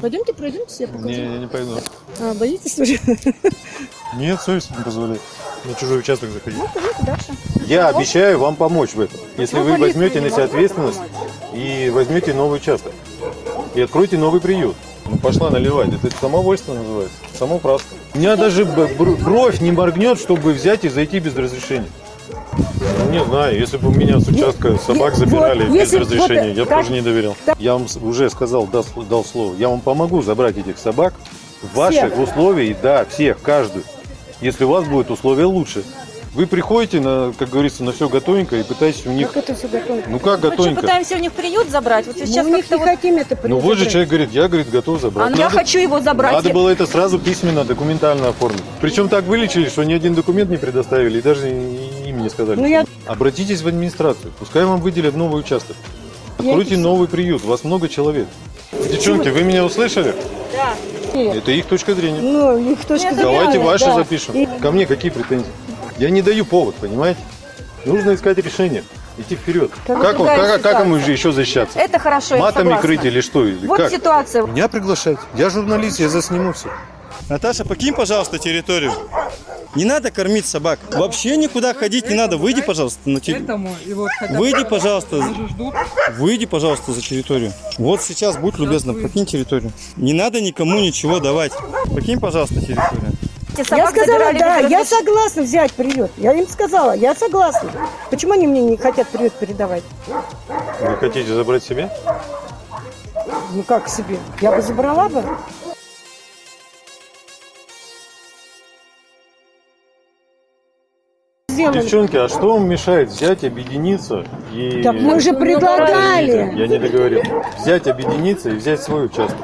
Пойдемте, пройдемте, я покажу. Не, я не пойду. А, боитесь уже? Нет, совесть не позволяет на чужой участок заходить. Ну, пойдемте дальше. Я обещаю вам помочь в этом, если Ну, вы возьмете на себя ответственность и возьмете новый участок. И откроете новый приют. Ну, пошла наливать. Это самовольство называется. Самоуправство. У меня даже бровь не моргнет, чтобы взять и зайти без разрешения. Ну, не знаю, если бы у меня с участка собак вот, забирали без если разрешения, вот я бы тоже не доверял. так- Я вам уже сказал, дал, дал слово, я вам помогу забрать этих собак в ваших Всех? условиях, да, всех, каждую, если у вас будут условия лучше. Вы приходите, на, как говорится, на все готовенько и пытаетесь у них... Как это все готово? Ну как Мы что, готовенько? пытаемся у них приют забрать? Вот Мы сейчас у них как-то не вот... хотим это Ну вот же человек говорит, я, говорит, готов забрать. А я хочу его забрать. Надо было это сразу письменно, документально оформить. Причем так вылечили, что ни один документ не предоставили и даже и- им не сказали. Ну, я- Обратитесь в администрацию, пускай вам выделят новый участок. Откройте новый приют, у вас много человек. Девчонки, вы меня услышали? Да. Это их точка зрения. Ну, их точка зрения. Давайте ваши да. запишем. И- Ко мне какие претензии? Я не даю повод, понимаете? Нужно искать решение, идти вперед. Как Как, он- как, как ему еще защищаться? Это хорошо, я Матами крыть или что? Или Вот как? ситуация. Меня приглашать. Я журналист, я засниму все. Наташа, покинь, пожалуйста, территорию. Не надо кормить собак. Вообще никуда ходить не надо. Выйди, пожалуйста, на территорию. Выйди, пожалуйста. Выйди, пожалуйста, за территорию. Вот сейчас, будь любезна, покинь территорию. Не надо никому ничего давать. Покинь, пожалуйста, территорию. Я сказала, да, я согласна взять приют. Я им сказала, я согласна. Почему они мне не хотят приют передавать? Вы хотите забрать себе? Ну как себе? Я бы забрала бы. Девчонки, а что вам мешает взять, объединиться и... Так мы же предлагали. Я не договорил. Взять, объединиться и взять свой участок.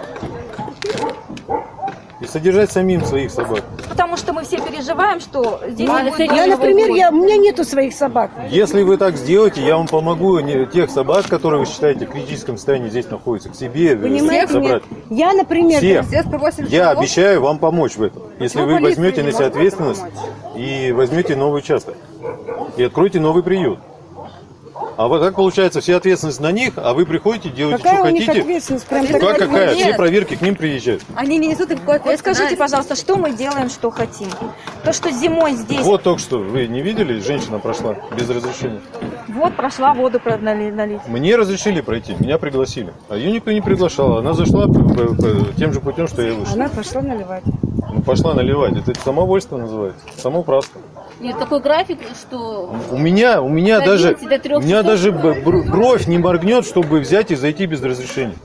И содержать самим своих собак. Потому что мы все переживаем, что здесь не будет Я, например, я, у меня нету своих собак. Если вы так сделаете, я вам помогу не- тех собак, которые вы считаете в критическом состоянии здесь находятся, к себе э, Понимаете, забрать. нет? Я, например, 8 Я обещаю вам помочь в этом, если Почему вы возьмете на себя ответственность и возьмете новый участок. И откроете новый приют. А вот так получается, вся ответственность на них, а вы приходите, делаете, какая что у них хотите. ответственность? Прям Ну, как какая? Нет. Все проверки к ним приезжают. Они не несут никакой Вот скажите, ответственности. пожалуйста, что мы делаем, что хотим? То, что зимой здесь, вот, Вот только что, вы не видели, женщина прошла без разрешения. прошла воду налить. Мне разрешили пройти, меня пригласили. А ее никто не приглашал. Она зашла тем же путем, что я вышел. Она пошла наливать. Ну, пошла наливать. Это самовольство называется. Самоуправство. Нет, такой график, что У меня, у меня даже, 11 до 3 у меня даже бровь не моргнет, чтобы взять и зайти без разрешения.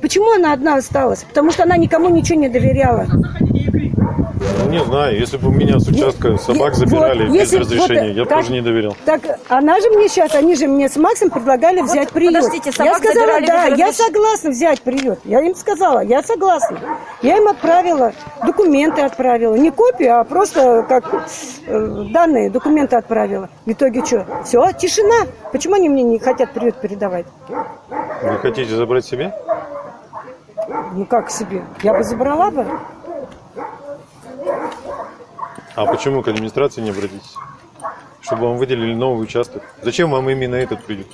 Почему она одна осталась? Потому что она никому ничего не доверяла. Ну, не знаю, если бы у меня с участка собак вот, забирали без если разрешения, вот я бы так- тоже не доверял. Так она же мне сейчас, они же мне с Максом предлагали взять приют. подождите, я собак сказала, забирали да, без я разреш- согласна взять приют. Я им сказала, я согласна. Я им отправила, документы отправила. Не копию, а просто как э, данные, документы отправила. В итоге что? Все, тишина. Почему они мне не хотят приют передавать? Вы хотите забрать себе? Ну как себе? Я бы забрала бы. А почему к администрации не обратитесь? Чтобы вам выделили новый участок. Зачем вам именно этот приют?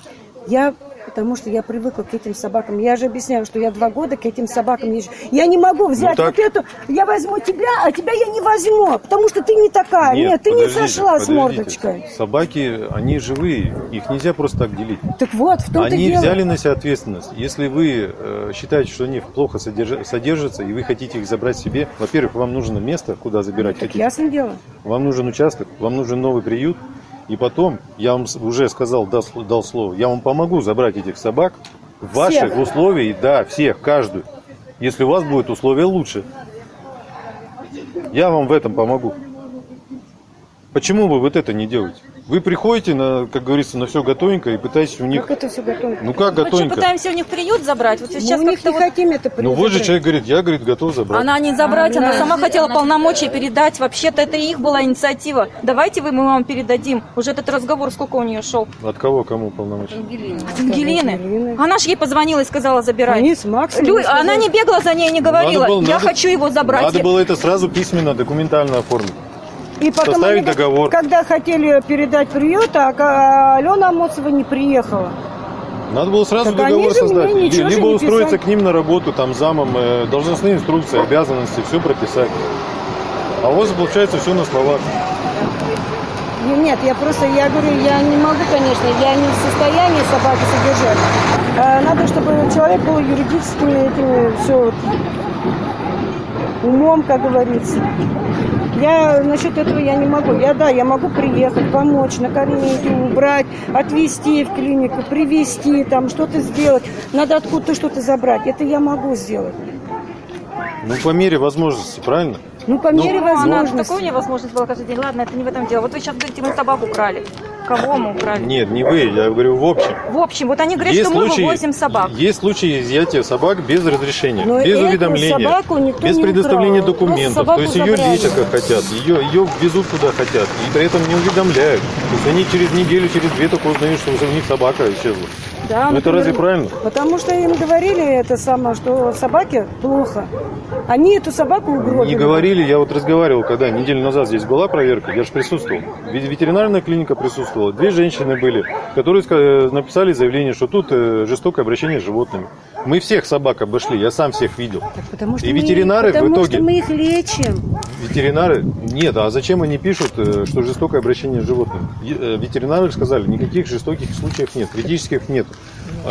Я, потому что я привыкла к этим собакам. Я же объясняю, что я два года к этим собакам езжу. Я не могу взять так- вот эту, я возьму тебя, а тебя я не возьму, потому что ты не такая. Нет, ты не сошла с мордочкой. Собаки, они живые, их нельзя просто так делить. Так вот, в том-то Они дело. взяли на себя ответственность. Если вы э, считаете, что они плохо содержа- содержатся, и вы хотите их забрать себе, во-первых, вам нужно место, куда забирать Так хотите. ясное дело. Вам нужен участок, вам нужен новый приют. И потом, я вам уже сказал, дал, сл- дал слово, я вам помогу забрать этих собак в ваших Всех? условиях, да, всех, каждую. Если у вас будут условия лучше. Я вам в этом помогу. Почему вы вот это не делаете? Вы приходите, на, как говорится, на все готовенько и пытаетесь у них... Как это все готово? Ну как Мы что, готовенько? пытаемся у них приют забрать? Вот сейчас Мы у них не вот... хотим это Ну приют вот же человек говорит, я, говорит, готов забрать. Она не забрать, она да. сама хотела полномочия передать. Вообще-то это их была инициатива. Давайте вы мы вам передадим. Уже этот разговор сколько у нее шел? От кого, кому полномочия? Ангелина. От Ангелины. Ангелины. Она же ей позвонила и сказала, забирай. Они с Максом. Лю-. Она не бегала за ней, не говорила, Надо было- я надо- хочу его забрать. Надо было это сразу письменно, документально оформить. И потом составить они, договор. Когда хотели передать приют, а а Алена Амосова не приехала. Надо было сразу Так договор создать. Либо устроиться писали. к ним на работу, там, замом, э, должностные инструкции, обязанности, все прописать. А у вас получается все на словах. Не- Нет, я просто, я говорю, я не могу, конечно, я не в состоянии собаки содержать. А надо, чтобы человек был юридическими этими, все, умом, как говорится. Я насчет этого я не могу. Я да, я могу приехать, помочь, накормить, убрать, отвезти в клинику, привезти, там что-то сделать. Надо откуда-то что-то забрать. Это я могу сделать. Ну, по мере возможности, правильно? Ну, по Ну, мере Ну, она возможности. такую невозможность была каждый день. Ладно, это не в этом дело. Вот вы сейчас говорите, мы собаку украли. Кого мы украли? Нет, не вы, я говорю в общем. В общем, вот они говорят, Есть что мы случаи- вывозим собак. Есть случаи изъятия собак без разрешения, Но без эту уведомления, собаку никто без не предоставления украл. документов. То есть ее забрали. лечат как хотят, ее, ее везут куда хотят, и при этом не уведомляют. То есть они через неделю, через две только узнают, что у них собака исчезла. Да, Ну это разве правильно? Потому что им говорили это самое, что собаке плохо. Они эту собаку угробили. Не говорили, я вот разговаривал, когда неделю назад здесь была проверка, я же присутствовал. Ве- Ветеринарная клиника присутствовала. Две женщины были, которые ска- написали заявление, что тут э, жестокое обращение с животными. Мы всех собак обошли, я сам всех видел. Потому что И мы- ветеринары в потому итоге- что мы их лечим. Ветеринары, нет, а зачем они пишут, э, что жестокое обращение с животными? Э, Ветеринары сказали, никаких жестоких случаев нет, критических нет.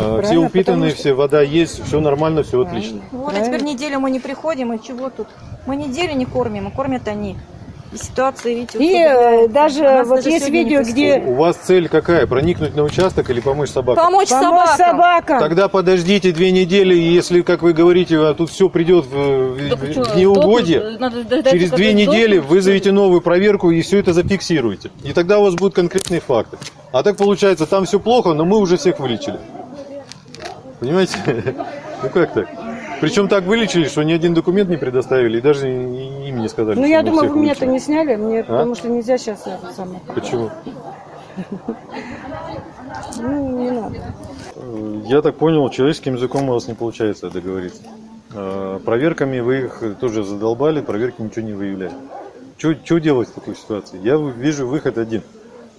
Э, Все Правильно, упитанные, потому что- все, вода есть, все нормально, все отлично. Вот, а теперь неделю мы не приходим, и чего тут? Мы неделю не кормим, а кормят они. И ситуация, видите, И э, даже А вот даже есть видео, где У вас цель какая? Проникнуть на участок или помочь собакам? Помочь, помочь собакам. собакам. Тогда подождите две недели, и если, как вы говорите, а тут все придет в, в- неугодие, сдохнут, надо через две недели вызовите новую проверку и все это зафиксируете. И тогда у вас будут конкретные факты. А так получается, там все плохо, но мы уже всех вылечили. Понимаете? Ну как так? Причем так вылечили, что ни один документ не предоставили, и даже им не сказали. Ну, я думаю, вы меня-то не сняли, мне, А? потому что нельзя сейчас это самое. Почему? Ну, не надо. Э, Я так понял, человеческим языком у вас не получается договориться. Э, Проверками вы их тоже задолбали, проверки ничего не выявляют. Что делать в такой ситуации? Я вижу выход один.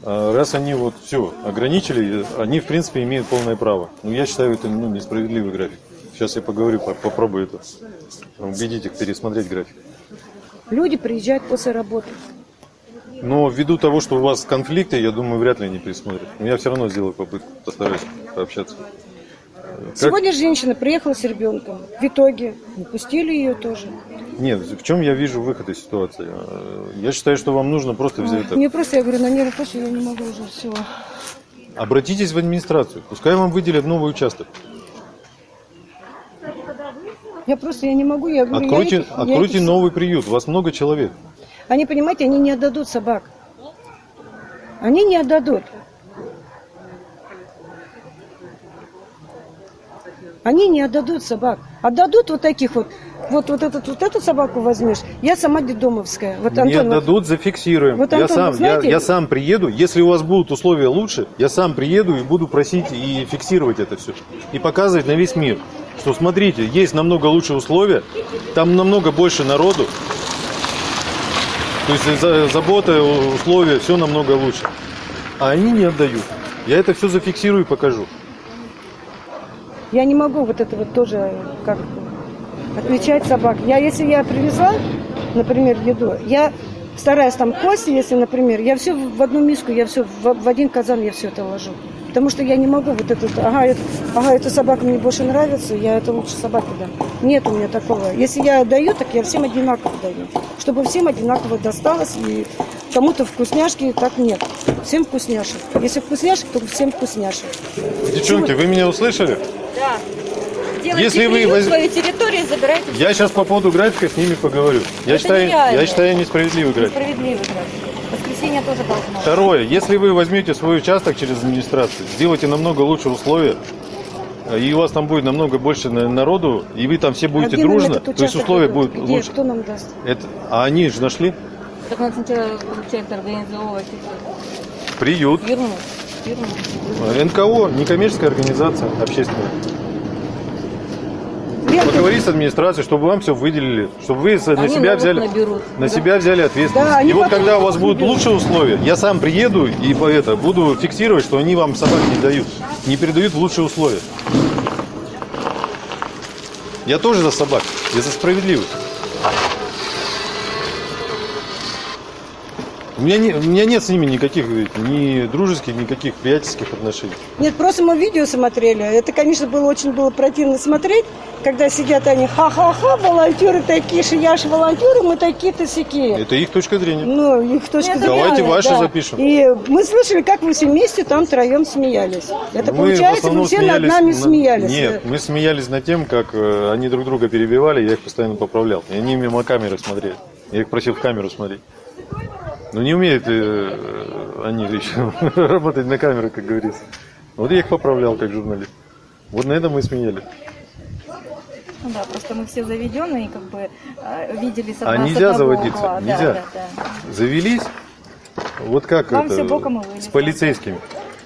Э, Раз они вот все ограничили, они в принципе имеют полное право. Но я считаю это ну, несправедливый график. Сейчас я поговорю, по- попробую это. Убедить их пересмотреть график. Люди приезжают после работы. Но ввиду того, что у вас конфликты, я думаю, вряд ли они пересмотрят. Но я все равно сделаю попытку, постараюсь пообщаться. Как- Сегодня женщина приехала с ребенком. В итоге не пустили ее тоже. Нет, в чем я вижу выход из ситуации? Э, Я считаю, что вам нужно просто взять это. Мне просто, я говорю, на нервы почвы я не могу уже все. Обратитесь в администрацию, пускай вам выделят новый участок. Я просто, я не могу, я говорю, я Откройте, этих- я откройте этих- новый приют, у вас много человек. Они, понимаете, они не отдадут собак. Они не отдадут. Они не отдадут собак. Отдадут вот таких вот. Вот, вот, этот, вот эту собаку возьмешь. Я сама детдомовская. Вот Не Антон, вот- отдадут, зафиксируем. Вот, я, Антон, сам, вы знаете- я, я сам приеду, если у вас будут условия лучше, я сам приеду и буду просить и фиксировать это все. И показывать на весь мир, что смотрите, есть намного лучшие условия, там намного больше народу. То есть за- забота, условия, все намного лучше. А они не отдают. Я это все зафиксирую и покажу. Я не могу вот это вот тоже как отличать собак. Я, если я привезла, например, еду, я стараюсь там кости, если, например, я все в одну миску, я все в, в один казан, я все это ложу. Потому что я не могу вот этот, ага, это, ага, эта собака мне больше нравится, я это лучше собаке дам. Нет у меня такого. Если я даю, так я всем одинаково даю. Чтобы всем одинаково досталось, и кому-то вкусняшки, так нет. Всем вкусняшек. Если вкусняшек, то всем вкусняшек. Девчонки, вы меня услышали? Да. Делайте Если вы воз- свою территорию, забирайте Я сейчас по поводу графика с ними поговорю. Я Это считаю, нереально. я считаю несправедливый график. справедливый график. Воскресенье тоже должно. Второе, если вы возьмете свой участок через администрацию, сделайте намного лучше условия, и у вас там будет намного больше на- народу, и вы там все будете А дружно, то есть участок условия будут Где? лучше. Кто нам даст? Это, а они же нашли Так надо сначала получается организовывать приют, фирму. фирму. НКО, некоммерческая организация общественная. Лента. Поговорить с администрацией, чтобы вам все выделили, чтобы вы на Они себя взяли, наберут. на себя взяли ответственность. Да, и вот когда у вас будут наберут. лучшие условия, я сам приеду и по это буду фиксировать, что они вам собак не дают. не передают в лучшие условия. Я тоже за собак, я за справедливость. У меня, не, у меня нет с ними никаких ни дружеских, никаких приятельских отношений. Нет, просто мы видео смотрели. Это, конечно, было очень было противно смотреть, когда сидят они, ха-ха-ха, волонтеры такие же, я же волонтеры, мы такие-то сякие. Это их точка зрения. Ну, их точка зрения. Давайте ваши да. запишем. И мы слышали, как вы все вместе там троем смеялись. Это Мы получается, вы все над нами на- смеялись. Нет, мы смеялись над тем, как э, они друг друга перебивали, я их постоянно поправлял. И они мимо камеры смотрели. Я их просил в камеру смотреть. Но не умеют э, они еще работать на камеру, как говорится. Вот я их поправлял как журналист. Вот на этом мы и смеялись. Ну да, просто мы все заведенные, как бы э, видели с, А одного- с нельзя одного заводиться, угла. Да, нельзя. да, да. Завелись, вот как Вам это, боком с полицейскими.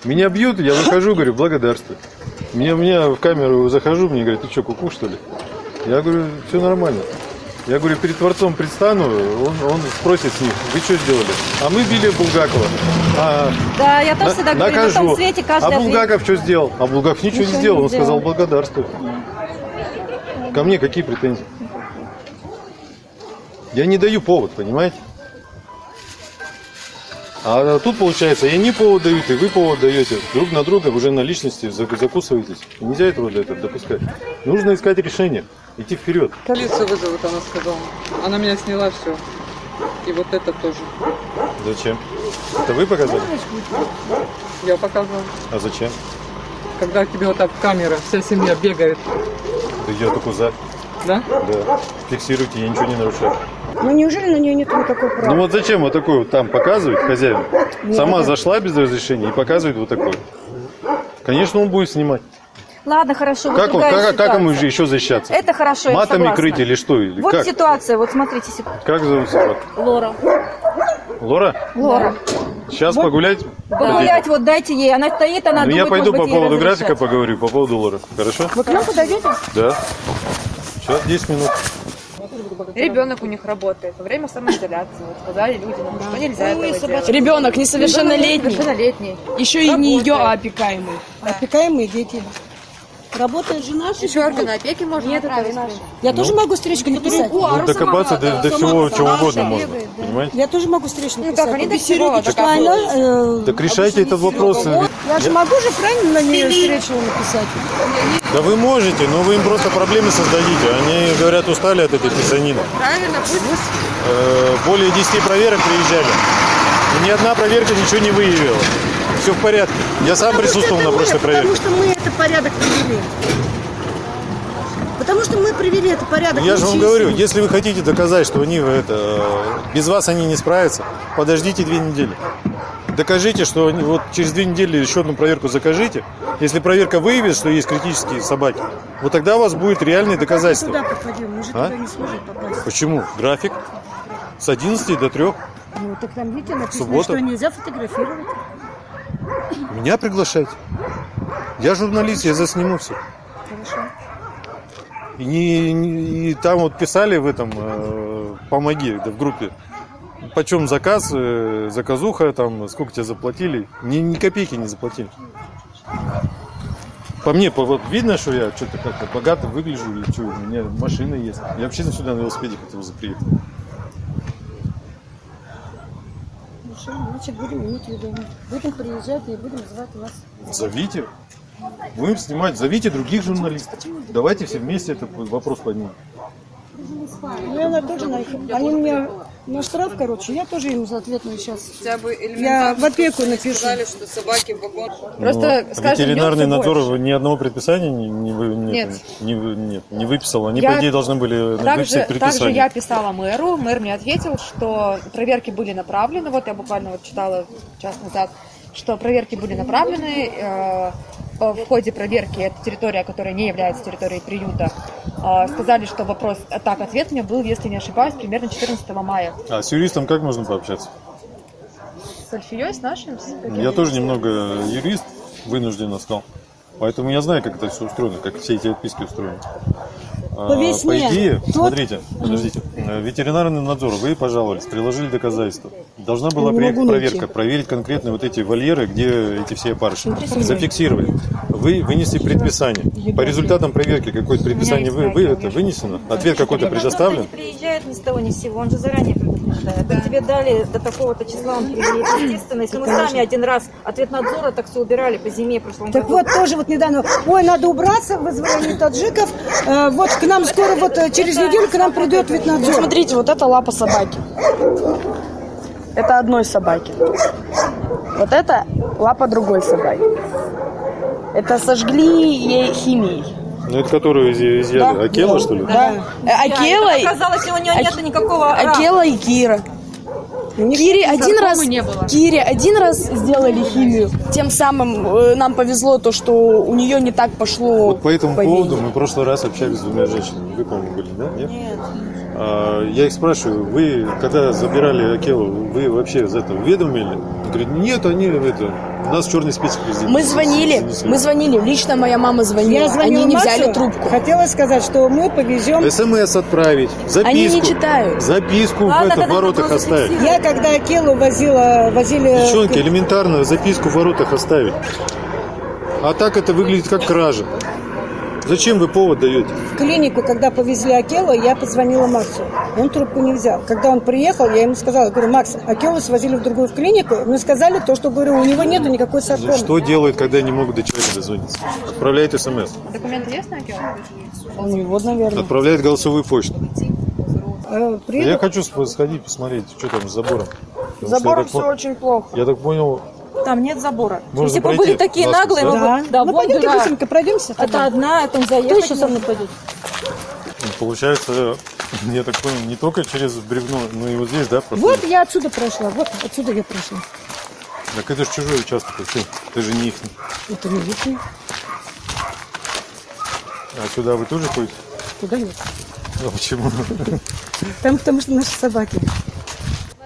Меня бьют, я выхожу, говорю, благодарствую. Меня, меня в камеру захожу, мне говорят, ты что, куку что ли? Я говорю, все нормально. Я говорю, перед Творцом предстану, он, он спросит с них, вы что сделали? А мы били Булгакова. А, Да, я тоже на- всегда говорю, на накажу. том свете каждый а. Булгаков что сделал? А Булгаков ничего, Ничего не сделал, не он сказал благодарствую. Ко мне какие претензии? Я не даю повод, понимаете? А тут получается, и они повод дают, и вы повод даете. Друг на друга уже на личности зак- закусываетесь. И Нельзя этого для этого допускать. Нужно искать решение, идти вперед. Полицию вызовут, она сказала. Она меня сняла все. И вот это тоже. Зачем? Это вы показали? Я показывала. А зачем? Когда тебе вот так камера, вся семья бегает. Да я только за. Да? Да. Фиксируйте, я ничего не нарушаю. Ну неужели на нее нет никакого права? Ну вот зачем вот такой вот там показывать хозяин? Сама зашла без разрешения и показывает вот такой. Конечно, он будет снимать. Ладно, хорошо. вот Как, он, другая как, как ему ситуация. еще защищаться? Это хорошо, я Матами согласна. крыть или что? Или Вот как? ситуация, вот смотрите. Как зовут собаку? Лора. Лора? Лора. Сейчас погулять? Погулять, вот дайте ей. Она стоит, она Ну, думает, я пойду может по поводу графика поговорю, по поводу Лоры. Хорошо? Вы к нам подойдете? Да. Сейчас 10 минут. Ребенок у них работает во время самоизоляции. Вот сказали людям, что нельзя этого делать. Ребенок несовершеннолетний, Совершеннолетний. еще и не ее, Работает. а опекаемый. Опекаемые дети. Работает же наша. Еще органы опеки можно направить. Я тоже могу встречку написать. Ну, докопаться до, до всего, чего угодно можно. Понимаете? Я тоже могу встречку Ну написать. как, они до всего что она, э, Так решайте этот вопрос. Я же могу же правильно на нее встречу написать? Да вы можете, но вы им просто проблемы создадите. Они, говорят, устали от этой писанины. Правильно, пусть Э, более 10 проверок приезжали. И ни одна проверка ничего не выявила. Все в порядке. Я сам присутствовал на прошлой проверке. Потому что мы это порядок привели. Потому что мы привели это порядок. Я же вам говорю, если вы хотите доказать, что они это, э, без вас они не справятся, подождите две недели. Докажите, что они, вот через две недели еще одну проверку закажите. Если проверка выявит, что есть критические собаки, вот тогда у вас будет реальные Туда доказательства. попадем, мы же А? туда не сможем попасть. Почему? График с 11 до 3. Ну, так там, видите, написано, Суббота. что нельзя фотографировать. Меня приглашайте. Я журналист, я засниму все. Хорошо. И, не- и там вот писали в этом э, помоги да, в группе. Почем заказ, э, заказуха, там, сколько тебе заплатили. Ни, ни копейки не заплатили. По мне, по, вот видно, что я что-то как-то богато выгляжу, или что, у меня машина есть. Я вообще сюда на велосипеде хотел приехать. Хорошо, значит, будем иметь в виду. Будем приезжать и будем звать вас. Зовите. Будем снимать, зовите других журналистов. Давайте все вместе этот вопрос поднимем. Ну, я на тоже. Они мне на штраф, короче, я тоже им соответственно сейчас. Хотя бы Я в опеку напишу. сказали, что собаки в вагон. Просто, Ну, скажем, ветеринарный надзор больше. ни одного предписания не, не, нет, Нет. Не, нет, не выписал. Они, Я по идее, должны были Также, выписать также предписание. я писала мэру, мэр мне ответил, что проверки были направлены, вот я буквально вот читала час назад, что проверки были направлены, э, в ходе проверки, это территория, которая не является территорией приюта, э, сказали, что вопрос так-ответ мне был, если не ошибаюсь, примерно 14 мая. А с юристом как можно пообщаться? С Альфией, с нашим? с каким? Я тоже немного юрист, вынужденно стал. Поэтому я знаю, как это все устроено, как все эти отписки устроены. А, По весне. по идее, Тот- смотрите, подождите. Э, Ветеринарный надзор, вы пожаловались, приложили доказательства. Должна была приехать найти. проверка, проверить конкретно вот эти вольеры, где эти все опарыши. Зафиксировать. Вы вынесли предписание. По результатам проверки какое-то предписание вы, вы это вынесено? Ответ какой-то предоставлен? приезжает ни с того ни с сего, он же заранее Вот Тебе дали до такого-то числа, он. Естественно, если мы сами один раз ответ надзора так все убирали по зиме прошлом Так году. вот, тоже вот недавно, ой, надо убраться, вызвали таджиков, Э, вот к нам скоро, вот э, через неделю к нам придет ветнадзор. смотрите, вот это лапа собаки. Это одной собаки. Вот это лапа другой собаки. Это сожгли ей химией. Ну, это которую изъя- изъяли? Да. Акела, что ли? Да. Э, Акела, и- Оказалось, у нее нет никакого Акела и Кира. Кире один раз, не было. Кире один раз сделали химию. Тем самым э, нам повезло то, что у нее не так пошло. Вот по этому поводу мы в прошлый раз общались с двумя женщинами. Вы, по-моему, были, да? Нет? А, я их спрашиваю, вы, когда забирали Акелу, вы вообще за это уведомили? Говорит, нет, они это, у нас черный список везде. Мы звонили, занесли». мы звонили. Лично моя мама звонила. Я звонила Они не Максу, взяли трубку. Хотела сказать, что мы повезем. СМС отправить, записку. Они не читают. Записку Ладно, в, это, в воротах оставить. Я когда Акелу возила, возили... Девчонки, элементарно записку в воротах оставить. А так это выглядит как кража. Зачем вы повод даете? В клинику, когда повезли Акелу, я позвонила Максу. Он трубку не взял. Когда он приехал, я ему сказала, говорю, Макс, Акелу свозили в другую клинику. Мне сказали то, что, говорю, у него нету никакой саркомы. Что делают, когда не могут до человека дозвониться? Отправляет смс. Документы есть на Акелу? У него, наверное. Отправляет голосовую почту. Э, Я приедут- хочу сходить посмотреть, что там с забором. Я так все очень плохо. Я так понял, Там нет забора. Можно Если бы пройти были такие наглые, да? мы бы... Да, ну, вон пойдемте дыра. быстренько пройдемся. Это одна, там заехать. Кто еще со мной пойдет? получается, я так понял, не только через бревно, но и вот здесь, да, проходит? Вот я отсюда прошла, вот отсюда я прошла. Так это же чужой участок вообще. Ты же не их. Это не лишний, А сюда вы тоже ходите? туда нет. А почему? Там потому что наши собаки.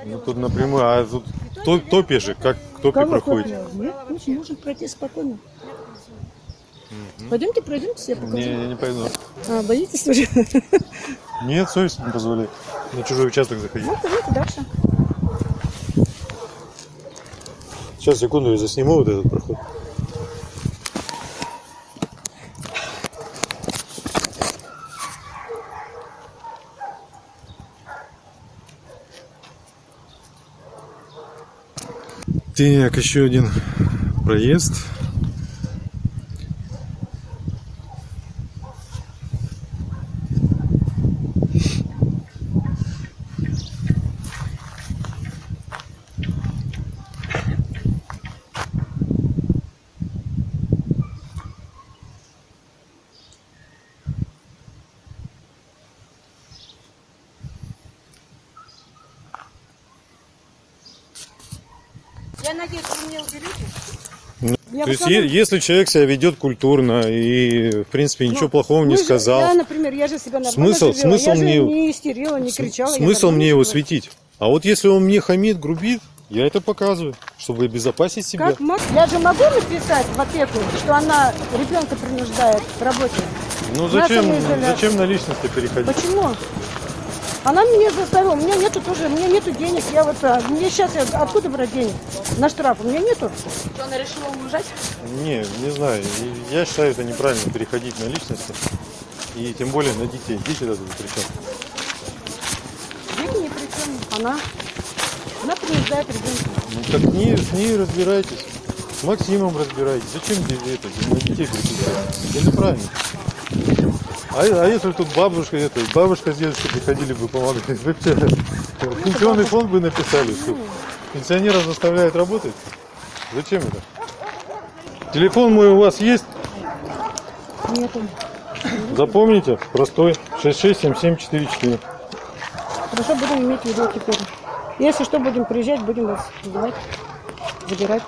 Ну тут напрямую, а тут то- топи же, как к топе Кого проходите? копия? Нет, ну, можно пройти спокойно. Пойдемте, пройдемте, я покажу. Не, я не пойду. А, боитесь уже? Нет, совесть не позволяет на чужой участок заходить. Ну, пойдемте дальше. Сейчас, секунду, я засниму вот этот проход. Так, еще один проезд. Я надеюсь, вы мне уберете? Ну, То есть, е- если человек себя ведет культурно и, в принципе, ничего плохого не же- сказал, Я, например, я же себя Смысл- же вела. смысл я же мне- не истерила, не кричала. смысл мне его светить. А вот если он мне хамит, грубит, я это показываю, чтобы обезопасить себя. Как? Я же могу написать в опеку, что она ребенка принуждает к работе? Ну зачем, зачем на личности переходить? Почему? Она меня заставила, у меня нету тоже, у меня нету денег, я вот, а, мне сейчас откуда брать денег? На штраф у меня нету. Она решила уезжать? Не, не знаю. Я считаю, это неправильно переходить на личности. И тем более на детей. Дети даже ни при чем. Дети ни при чем, она, она принуждает ребенка. Ну так не, с ней разбирайтесь. С Максимом разбирайтесь. Зачем это, на детей переключать? Это неправильно. А, а если тут бабушка, это, бабушка с дедушкой приходили бы помогать, что, пенсионный фонд бы написали, что пенсионеров заставляют работать? Зачем это? Телефон мой у вас есть? Нету. Запомните, простой, 667744. Хорошо, будем иметь в виду теперь. Если что, будем приезжать, будем вас вызывать, забирать.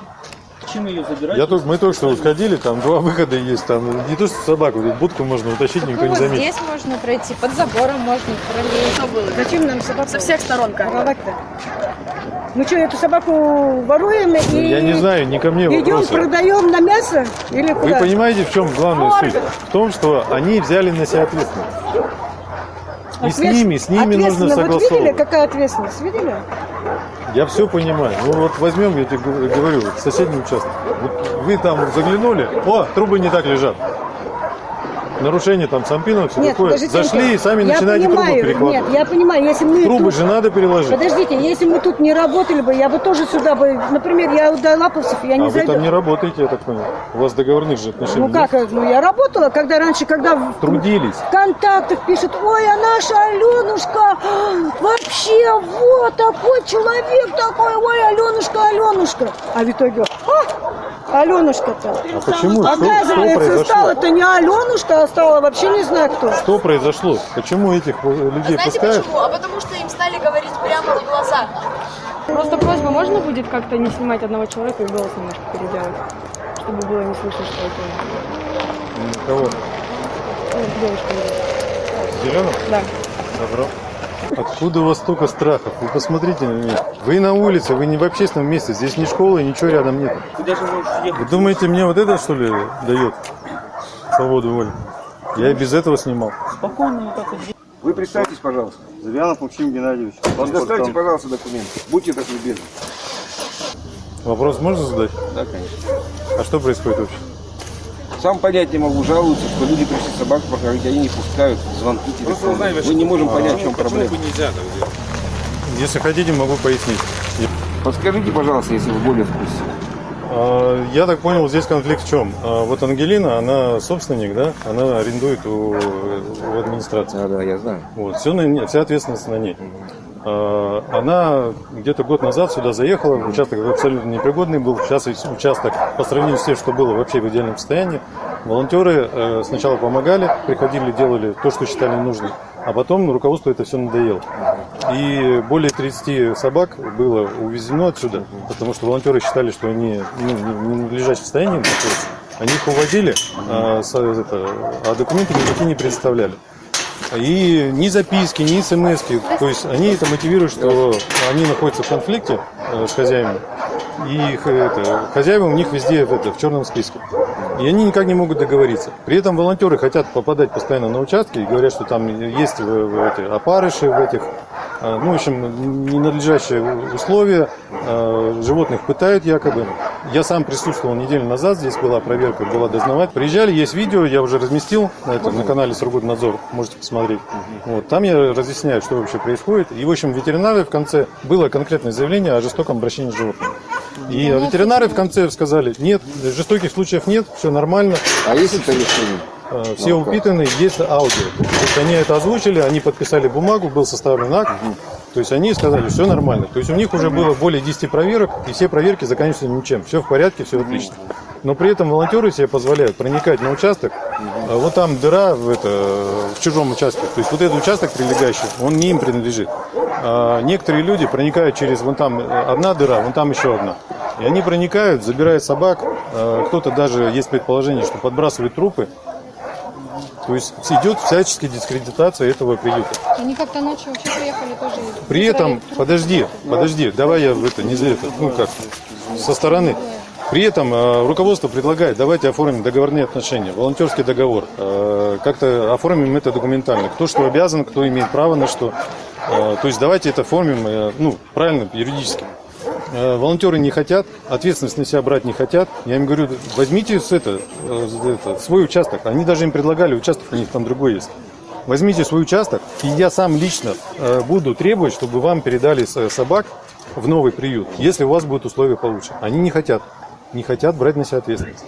Я только, мы только что вот ходили, там два выхода есть, там не то что собаку, тут будку можно утащить, никто не заметит. здесь можно пройти, под забором можно пролезть. Зачем нам собаку Со всех сторон как? воровать-то? Мы что, эту собаку воруем и Ну, Я не знаю, не ко мне идем, вопросы. продаем на мясо или Вы куда? понимаете, в чем главная суть? В том, что они взяли на себя ответственность. И с ними, с ними нужно Ответственно. Вот видели, согласовывать. какая ответственность? Видели? Я все понимаю. Ну вот возьмем, я тебе говорю, соседний участок. Вот вы там заглянули, о, трубы не так лежат. Нарушение там Сампинова, все Нет, такое. Зашли и сами я начинаете трубы понимаю, перекладывать. Нет, я понимаю, если мы Трубы тут- же надо переложить. Подождите, если мы тут не работали бы, я бы тоже сюда бы, например, я до Лаповцев, я а не вы зайду. там не работаете, я так понял. У вас договорных же отношений Ну как, нет? ну я работала, когда раньше, когда Трудились. в контактах пишут, ой, а наша Аленушка, вообще, вот такой человек такой, ой, Аленушка, Аленушка. А в итоге, а, Аленушка-то. А почему? Оказывается, произошло? стала-то не Аленушка, а стала вообще не знаю кто. Что произошло? Почему этих э, людей Знаете пускают? почему? А потому что им стали говорить прямо в глаза. Просто просьба, можно будет как-то не снимать одного человека и голос немножко переделать? Чтобы было не слышно, что это Кого? ну, девушка. Зеленым? Да. Добро. Откуда у вас столько страхов? Вы посмотрите на меня. Вы на улице, вы не в общественном месте. Здесь ни школы, ничего рядом нет. Вы думаете, мне вот это что ли дает свободу воли? Я и без этого снимал. Вы представьтесь, пожалуйста. Завьянов Максим Геннадьевич. Предоставьте, пожалуйста, документы. Будьте так любезны. Вопрос можно задать? Да, конечно. А что происходит вообще? Сам понять не могу, жалуются, что люди пришли собак покормить, они не пускают, звонки, телефоны. Мы не можем понять, в чем проблема. Если хотите, могу пояснить. Подскажите, пожалуйста, если вы более в курсе. А, Я так понял, здесь конфликт в чем? А, Вот Ангелина, она собственник, да? Она арендует у, у администрации. Да, да, я знаю. Вот, все на вся ответственность на ней. А, Она где-то год назад сюда заехала, участок абсолютно непригодный был. Сейчас участок, по сравнению с тем, что было вообще в идеальном состоянии, волонтеры э, сначала помогали, приходили, делали то, что считали нужным, а потом руководству это все надоело. И более 30 собак было увезено отсюда, потому что волонтеры считали, что они ну, не в надлежащем состоянии. Они их уводили, а, это, а документы никакие не предоставляли. И ни записки, ни смс то есть они это мотивируют, что они находятся в конфликте э, с хозяевами, и их, это, хозяева у них везде это, в черном списке. И они никак не могут договориться. При этом волонтеры хотят попадать постоянно на участки и говорят, что там есть в- в эти, опарыши в этих, э, ну, в общем, ненадлежащие условия, э, животных пытают якобы. Я сам присутствовал неделю назад, здесь была проверка, была дознавать. Приезжали, есть видео, я уже разместил на, этом, на канале Сургутнадзор, можете посмотреть. Вот, там я разъясняю, что вообще происходит. И, в общем, ветеринары в конце, было конкретное заявление о жестоком обращении с животными. И ветеринары в конце сказали, нет, жестоких случаев нет, все нормально. А есть это решение? Э, Все упитаны, есть аудио. То есть они это озвучили, они подписали бумагу, был составлен акт. То есть они сказали, все нормально. То есть у них уже было более 10 проверок, и все проверки заканчиваются ничем. Все в порядке, все отлично. Но при этом волонтеры себе позволяют проникать на участок. А Вот там дыра в, это, в чужом участке. То есть вот этот участок прилегающий, он не им принадлежит. А некоторые люди проникают через вон там одна дыра, вон там еще одна. И они проникают, забирают собак. А Кто-то даже, есть предположение, что подбрасывают трупы. То есть идет всяческая дискредитация этого приюта. Они как-то ночью вообще приехали тоже. При этом, подожди, подожди, давай я в это, не за это, ну как, со стороны. При этом э, руководство предлагает, давайте оформим договорные отношения, волонтерский договор. Э, как-то оформим это документально. Кто что обязан, кто имеет право на что. Э, то есть давайте это оформим, э, ну, правильно, юридически. Э, волонтеры не хотят, ответственность на себя брать не хотят. Я им говорю, возьмите с это, э, это, свой участок. Они даже им предлагали, участок у них там другой есть. Возьмите свой участок, и я сам лично буду требовать, чтобы вам передали собак в новый приют, если у вас будут условия получше. Они не хотят, не хотят брать на себя ответственность.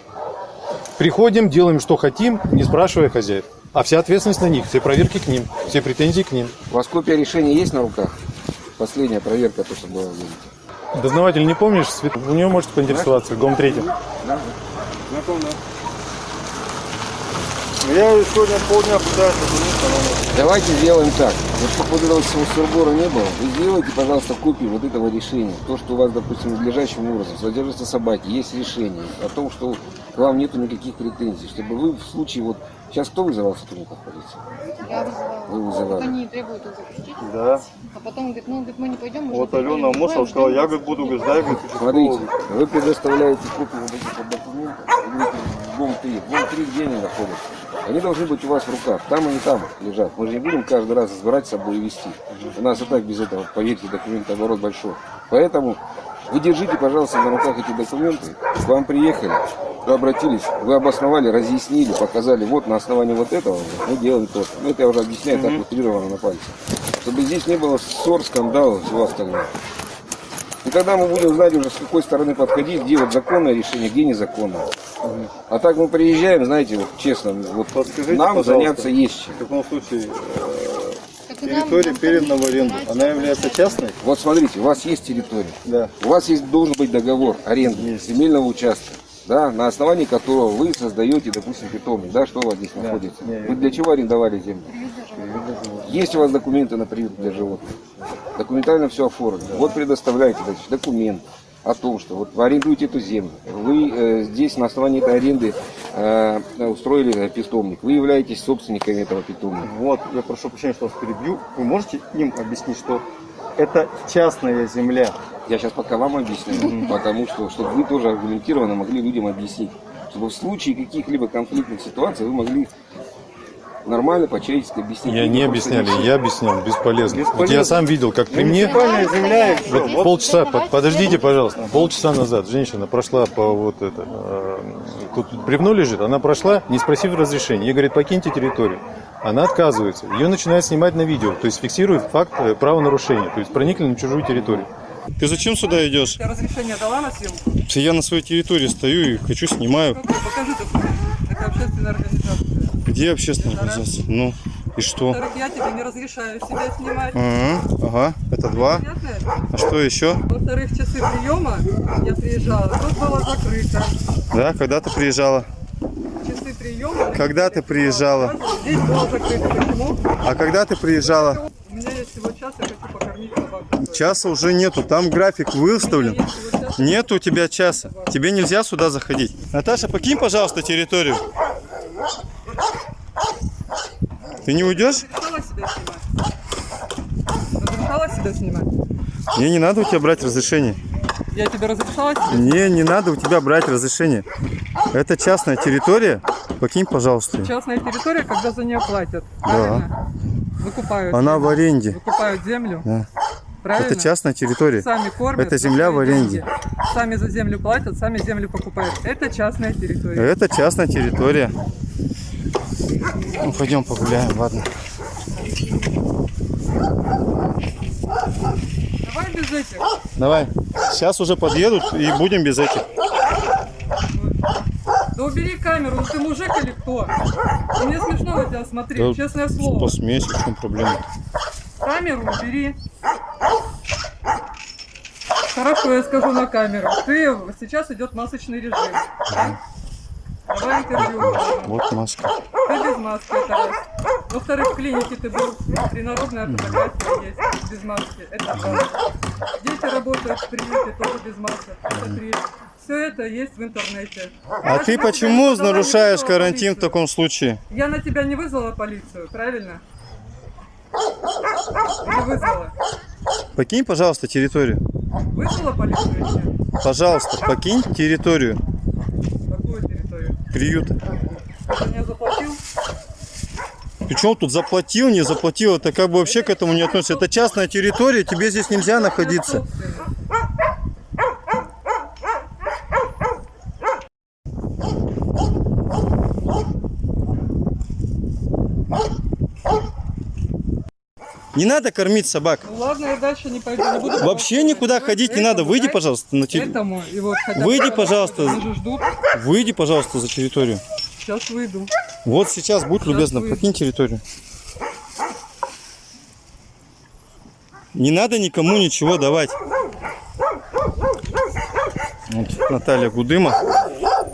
Приходим, делаем, что хотим, не спрашивая хозяев. А вся ответственность на них, все проверки к ним, все претензии к ним. У вас копия решения есть на руках? Последняя проверка, то, что была видите. Дознаватель не помнишь? Свет- У него можете поинтересоваться, ГОМ третий. Знаком, да? Я сегодня полдня пытаюсь. Давайте сделаем так. Вот походу этого всего сырбора не было. Вы сделайте, пожалуйста, копию вот этого решения. То, что у вас, допустим, надлежащим образом содержатся собаки, есть решение о том, что к вам нету никаких претензий. Чтобы вы в случае вот... Сейчас кто вызывал сотрудников полиции? Я вызывала. Вы вызывали. Вот они требуют их запустить. Да. А потом говорит, ну, говорит, мы не пойдем. мы Вот Алена прикроем, Мосова сказала, я говорит, буду говорит, ждать, говорит, Смотрите, вы предоставляете копию вот этих вот документов, в ГОМ-3. В ГОМ-3 где они находятся? Они должны быть у вас в руках. Там они там лежат. Мы же не будем каждый раз разбирать с собой и вести. У нас и так без этого, поверьте, документооборот большой. Поэтому вы держите, пожалуйста, на руках эти документы. К вам приехали, вы обратились, вы обосновали, разъяснили, показали, вот на основании вот этого мы делаем то. Ну, это я уже объясняю, так утрированно на пальце. Чтобы здесь не было ссор, скандалов, всего остального. И тогда мы будем знать уже, с какой стороны подходить, где вот законное решение, где незаконное. А так мы приезжаем, знаете, вот честно, вот Подскажите, нам заняться есть чем. В таком случае э, территория передана в аренду. Она является частной? Вот смотрите, у вас есть территория. Да. У вас есть должен быть договор аренды земельного участка, да, на основании которого вы создаете, допустим, питомник, да, что у вас здесь находится. Не, Вы для чего арендовали землю? Есть у вас документы на приют для животных? Документально все оформлено. Вот предоставляете значит, документ о том, что вот вы арендуете эту землю, вы э, здесь на основании этой аренды э, устроили питомник, вы являетесь собственниками этого питомника. Вот, я прошу прощения, что вас перебью. Вы можете им объяснить, что это частная земля? Я сейчас пока вам объясню, потому что, чтобы вы тоже аргументированно могли людям объяснить, чтобы в случае каких-либо конфликтных ситуаций вы могли нормально, по-человечески объяснить. Я не объясняли, я объяснял, бесполезно. Вот я сам видел, как при мне... Земля все. Вот полчаса, под- подождите, пожалуйста, полчаса назад женщина прошла по вот это, э, тут бревно лежит, она прошла, не спросив разрешения, ей говорит, покиньте территорию. Она отказывается, ее начинают снимать на видео, то есть фиксирует факт э, правонарушения, то есть проникли на чужую территорию. Ты зачем сюда идешь? Я разрешение дала на съемку? Я на своей территории стою и хочу снимаю. Какой? Покажи документ. Это общественная организация. Где общественная организация? Ну, и что? Во-вторых, я тебе не разрешаю себя снимать. Ага, ага, это два. Понятно? А что еще? Во-вторых, часы приема я приезжала, тут было закрыто. Да, когда ты приезжала? Часы приема... Когда ты приезжала? Здесь было закрыто. Почему? А когда ты приезжала? У меня есть всего час, я хочу покормить собаку. Часа уже нету, там график выставлен. Нет у тебя часа. Тебе нельзя сюда заходить. Наташа, покинь, пожалуйста, территорию. Ты не уйдешь? Разрешала себя снимать? Мне не надо у тебя брать разрешение. Я тебе разрешала себя Мне не надо у тебя брать разрешение. Это частная территория. Покинь, пожалуйста. Частная территория, когда за нее платят. Правильно? Выкупают. Она в аренде. Выкупают землю. Да. Правильно? Это частная территория. Сами кормят. Это земля в аренде. деньги. Сами за землю платят, сами землю покупают. Это частная территория. Это частная территория. Ну, пойдем погуляем, ладно. Давай без этих. Давай. Сейчас уже подъедут и будем без этих. Да убери камеру, ну ты мужик или кто? Мне смешно на тебя смотреть, Да честное слово. Посмейся, в чем проблема? Камеру убери. Хорошо, я скажу на камеру. Ты сейчас идет масочный режим. да? Давай интервью. Вот маска. Ты без маски, это раз. Во-вторых, в клинике ты был. Принародная фотография есть без маски. Это два. Дети работают в приюте тоже без масок. Это три. Все это есть в интернете. А ты почему нарушаешь карантин в таком случае? Я на тебя не вызвала полицию, правильно? Не вызвала. Покинь, пожалуйста, территорию. Или нет? Пожалуйста, покинь территорию Какую территорию? приюта. Ты мне заплатил? Причем тут заплатил, не заплатил, это как бы вообще к этому не относится. Это частная территория, тебе здесь нельзя находиться. Не надо кормить собак. Ну ладно, я дальше не пойду. Не буду Вообще никуда ходить не надо. Выйди, пожалуйста, на территорию. Вот Выйди, пожалуйста. Выйди, пожалуйста, за территорию. Сейчас выйду. Вот сейчас, будь любезна, выйду. покинь территорию. Не надо никому ничего давать. Вот Наталья Гудыма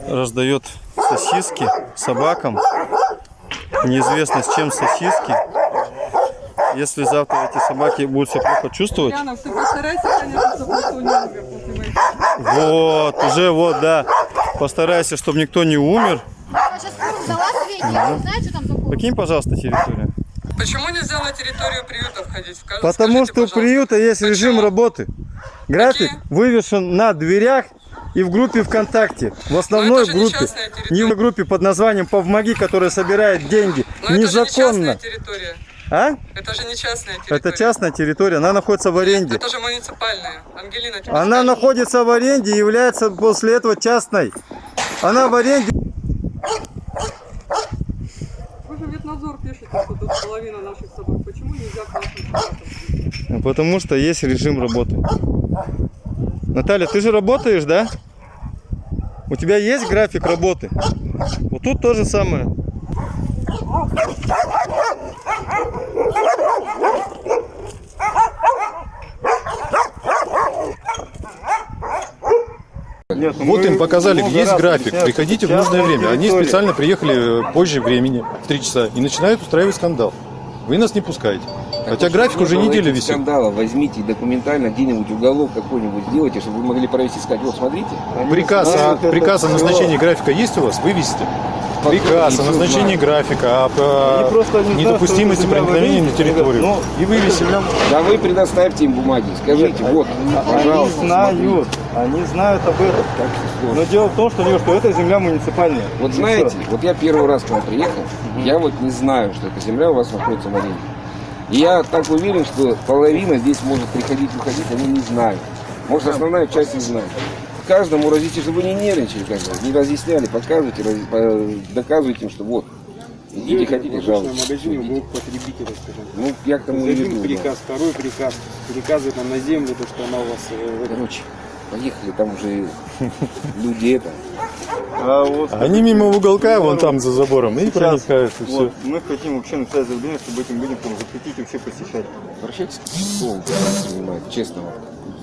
раздает сосиски собакам. Неизвестно с чем сосиски. Если завтра эти собаки будут себя плохо чувствовать, Янов, ты постарайся, конечно, чтобы никто не умер вот, уже вот, да, постарайся, чтобы никто не умер. Покинь, пожалуйста, территорию. Почему нельзя на территорию приюта входить? Скажи- Потому скажите, что у приюта есть режим работы. График Какие? вывешен на дверях и в группе ВКонтакте. В основной не группе. частная Не в группе под названием «Помоги», которая собирает деньги. Но это же не Незаконно. А? Это же не частная территория. Это частная территория, она находится в аренде. Это же муниципальная. Ангелина, тебе Она скажет. находится в аренде и является после этого частной. Она в аренде. Вы же ветнадзор пишете, что тут половина наших собак. Почему нельзя к нашим Потому что есть режим работы. Наталья, ты же работаешь, да? У тебя есть график работы? Вот тут то же самое. Нет, Вот им показали, есть график, приходите в нужное время. Они специально приехали позже времени, в 3 часа, и начинают устраивать скандал. Вы нас не пускаете. Хотя график уже неделю висит. Скандала возьмите и документально где-нибудь уголок какой-нибудь сделайте, чтобы вы могли провести сказать, вот смотрите. Приказ, о, это приказ о назначении графика есть у вас? Вывесите. Приказ о назначении графика, не э, знают, недопустимости проникновения на территорию. ребят, И вывесите. Да вы предоставьте им бумаги, скажите, вот, пожалуйста. Они знают, они знают об этом. Но дело в том, что, Лёш, что это земля муниципальная. Вот знаете, вот я первый раз к вам приехал, я вот не знаю, что эта земля у вас находится в аренде. Я так уверен, что половина здесь может приходить, уходить, они не знают. Может, основная часть не знает. Каждому разъясните, чтобы не нервничали, как бы, не разъясняли, показывайте, раз- доказывайте им, что вот, идите, хотите, жалуйтесь. магазине блок потребителя, скажем. Ну, я к тому и веду. да. приказ, второй приказ. Приказывает нам на землю, то, что она у вас... э, Короче, поехали, там уже люди это. А вот Они мимо уголка, вон там за забором, и проникают, и все. вот, мы хотим вообще написать заявление, чтобы этим людям там запретить вообще посещать. Обращайтесь к слову, занимает, честно.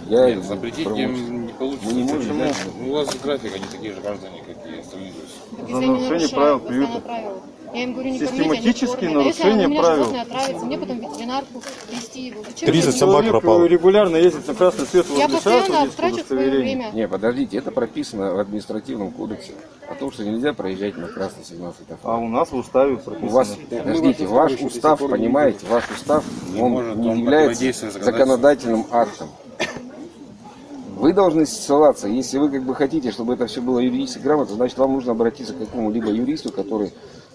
Я Нет, запретить им не получится. Мы не можем, Почему? да? У вас график, они такие же граждане, как и остальные. За нарушение правил приюта. Я им говорю, не Систематические кормите, они нарушения кормят. А если у меня правил. животное отравится, мне потом ветеринарку вести его. Зачем 30 это собак пропало. регулярно ездит на красный свет Я постоянно трачу свое удостоверение. время. Не, подождите, это прописано в административном кодексе о том, что нельзя проезжать на красный сигнал светофора. А у нас в уставе прописано. У вас, подождите, ваш устав, понимаете, ваш устав, он может не он является законодательным актом. Вы должны ссылаться, если вы как бы хотите, чтобы это все было юридически грамотно, значит вам нужно обратиться к какому-либо юристу, который...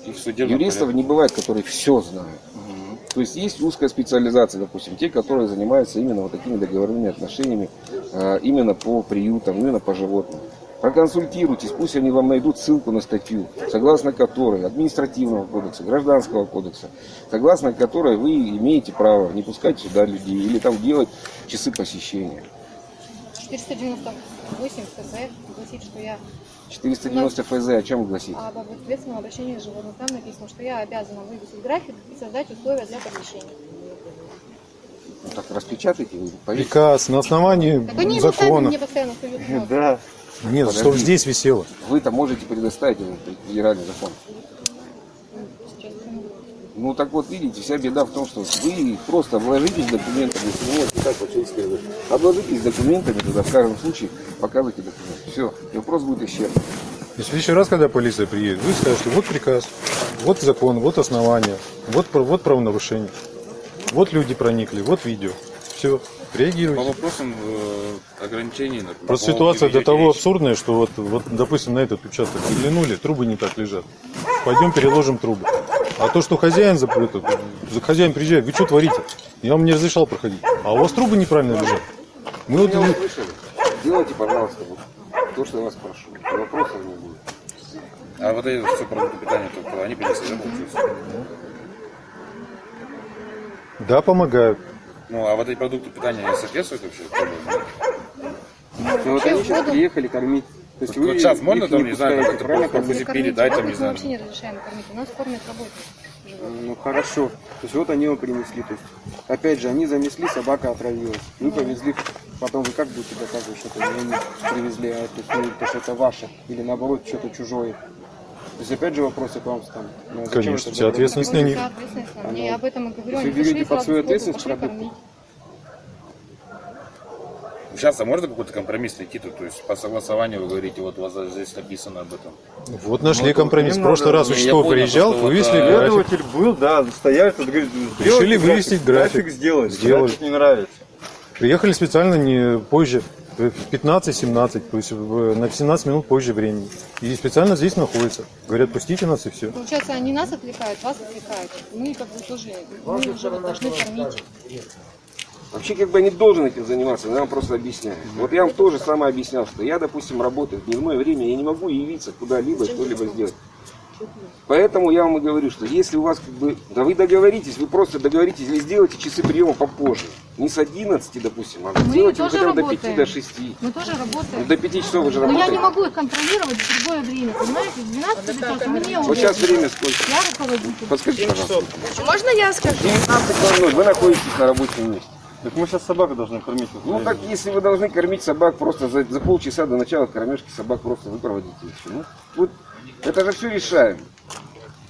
И в судебном Юристов порядке. не бывает, которые все знают. То есть есть узкая специализация, допустим, те, которые занимаются именно вот такими договорными отношениями, э, именно по приютам, именно по животным. Проконсультируйтесь, пусть они вам найдут ссылку на статью, согласно которой административного кодекса, гражданского кодекса, согласно которой вы имеете право не пускать сюда людей или там делать часы посещения. 498 ФЗ гласит, что я 490 ФЗ о чем гласит? об ответственном обращении с животным. Там написано, что я обязана вывесить график и создать условия для посещения. Ну, так распечатайте, вы повесьте. Приказ на основании Так они закона. мне постоянно суют. Да. Нет, чтобы здесь висело. Вы-то можете предоставить этот федеральный закон. Ну так вот, видите, вся беда в том, что вы просто вложитесь документами, если не можете так по-человечески сказать, обложитесь документами туда, в каждом случае показывайте документы. Все, и вопрос будет исчерпан. И в следующий раз, когда полиция приедет, вы скажете, вот приказ, вот закон, вот основание, вот, вот правонарушение, вот люди проникли, вот видео. Все, По реагируйте. вопросам э, ограничений. например, Просто по ситуация до того речь. абсурдная, что вот, вот, допустим, на этот участок заглянули, трубы не так лежат. Пойдем переложим трубы. А то, что хозяин, за, этот, за хозяин приезжает, вы что творите? Я вам не разрешал проходить. А у вас трубы неправильно лежат. Мы вот, услышали? Делайте, пожалуйста, вот то, что я вас прошу. Вопросов не будет. А вот эти все продукты питания, только они принесли, да, да, помогают. Ну, а вот эти продукты питания они соответствуют вообще? Ну, вот они сейчас приехали кормить. То есть Вот вы сейчас можно там, не не знаю, как-то правильно? передать, там, животных не мы знаю. вообще не разрешаем кормить. У нас кормят работников. Ну хорошо. То есть вот они его принесли. То есть, опять же, они занесли, собака отравилась. Вы повезли, потом вы как будете доказывать, что это не они привезли, а это, ну, то, что это ваше, или наоборот, что-то чужое. То есть опять же вопросы к вам станут. Ну, а зачем Конечно, это вся делать? ответственность на них. Ответственность на ну, Я об этом и говорю. если Они берете под свою ответственность кормить. Сейчас а можно какой-то компромисс найти тут? То есть по согласованию вы говорите, вот у вас здесь написано об этом. Вот нашли Ну, компромисс. В прошлый раз понял, приезжал, вот, вывесили график. Следователь был, да, стояли, тут говорит, Решили сделайте вывесить график. сделать. Сделали. График не нравится. Приехали специально не позже. э, в 15-17, то есть в- на 17 минут позже времени. И специально здесь находятся. Говорят, пустите нас и все. Получается, они нас отвлекают, вас отвлекают. Мы как бы тоже, мы уже вот должны кормить. Вообще, как бы я не должен этим заниматься, но я вам просто объясняю. Вот я вам тоже самое объяснял, что я, допустим, работаю в дневное время, я не могу явиться куда-либо, что-либо сделать. Поэтому я вам и говорю, что если у вас как бы, да вы договоритесь, вы просто договоритесь или сделайте часы приема попозже. Не с 11, допустим, а Мы сделайте тоже хотя бы до 5, работаем. до 6. Мы тоже Ну, работаем. до 5 часов вы же Но я не могу их контролировать в другое время, понимаете? С 12 часов мне Вот сейчас время сколько? Я руководитель. Подскажите, пожалуйста. Можно я скажу? 19.00, вы находитесь на рабочем месте. Так мы сейчас собаку должны кормить. Ну время. так, если вы должны кормить собак просто за, за полчаса до начала кормежки собак просто вы проводите и всё. Ну, вот, это же все решаем.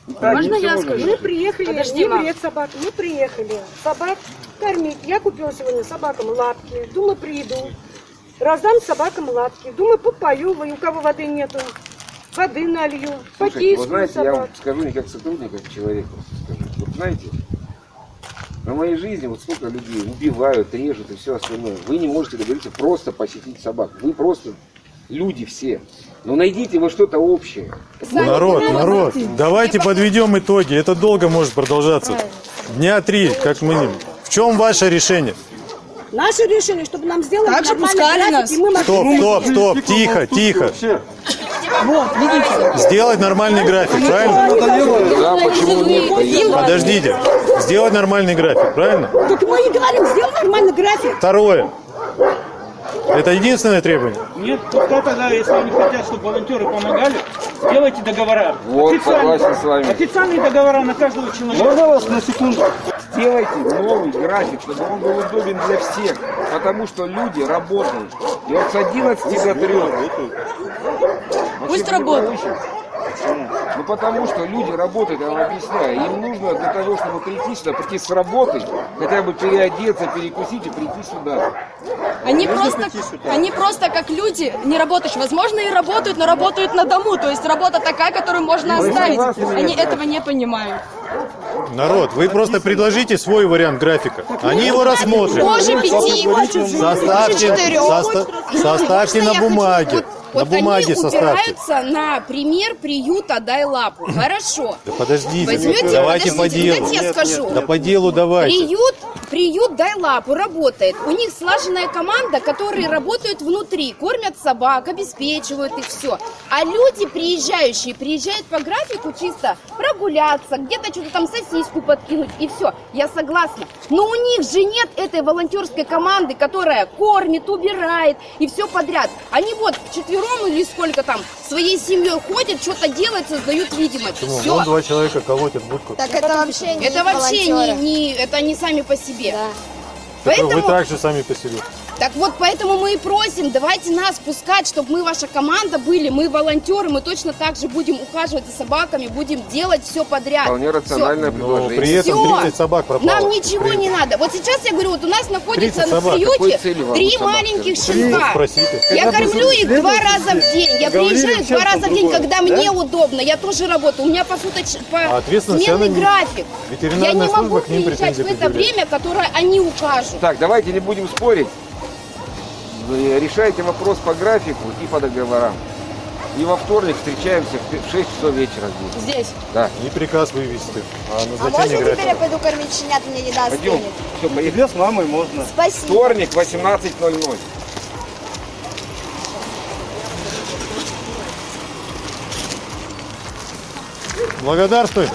И так Можно я скажу? Мы приехали, Подожди, не мам. бред собак, мы приехали собак кормить. Я купила сегодня собакам лапки, думаю, приду, раздам собакам лапки, думаю, попою, у кого воды нету, воды налью, Слушайте, вы знаете, я вам собак. скажу не как сотрудник, а как человек просто скажу. Вот знаете, на моей жизни вот сколько людей убивают, режут и все остальное. Вы не можете договориться просто посетить собак. Вы просто люди все. Но найдите вы что-то общее. Народ, народ, давайте подведем итоги. Это долго может продолжаться. Дня три, как минимум. В чем ваше решение? Наше решение, чтобы нам сделали Так же нормальный пускали график, нас. и мы могли Стоп, стоп, стоп, тихо, тихо. Вот, видите? Сделать нормальный график, правильно? Да, почему нет? Подождите. Сделать нормальный график, правильно? Так мы и говорим, сделай нормальный график. Второе. Это единственное требование? Нет, кто тогда, если они хотят, чтобы волонтеры помогали, сделайте договора. Вот, Официальные- согласен с вами. Официальные договора на каждого человека. Можно вас на секунду? Сделайте новый график, чтобы он был удобен для всех. Потому что люди работают. И вот с 11 до 3. Пусть работают. Ну потому что люди работают, я вам объясняю. Им нужно для того, чтобы прийти сюда, прийти с работы, хотя бы переодеться, перекусить и прийти сюда. Они просто, они просто как люди не работающие. Возможно, и работают, но работают на дому. То есть работа такая, которую можно Вы оставить. Они нет? этого не понимают. Народ, вы просто предложите свой вариант графика. Они его рассмотрят. Позже пяти, Составьте, соста- составьте на бумаге. На Вот бумаге они составьте. упираются на пример приюта «Дай лапу». Хорошо. Да подождите, Возьмете, давайте по подождите, делу. дайте я скажу. Да по делу давайте. Приют, приют «Дай лапу» работает. У них слаженная команда, которые работают внутри, кормят собак, обеспечивают их все. А люди, приезжающие, приезжают по графику чисто прогуляться, где-то что-то там сосиску подкинуть и все. Я согласна. Но у них же нет этой волонтерской команды, которая кормит, убирает и все подряд. Они вот вчетвером или сколько там своей семьей ходят, что-то делают, создают видимость. Почему? Все. Вон два человека колотят будку. Так это вообще не Это вообще не, не- это они сами по себе. Так Вы Поэтому, так же сами по себе. Так вот, поэтому мы и просим, давайте нас пускать, чтобы мы ваша команда были, мы волонтеры, мы точно так же будем ухаживать за собаками, будем делать все подряд. Вполне рациональное Но предложение. при этом Всё. 30 собак пропало. Нам ничего не надо. Вот сейчас я говорю, вот у нас находится 30 на приюте три маленьких щенка. Я кормлю их два раза в день. Я приезжаю два раза в день, когда да? мне удобно. Я тоже работаю. У меня по суточ... А по ответственность сменный график. Я не могу приезжать в это время, которое они укажут. Так, давайте не будем спорить. Вы Решайте вопрос по графику и по договорам. И во вторник встречаемся в пи- в 6 часов вечера здесь. Здесь. Да. Не приказ вывести, а А можно теперь графика. я пойду кормить щенят, мне еда Пойдем. остынет? Все, поехали. с мамой можно. Спасибо. Вторник, 18.00. Благодарствуй.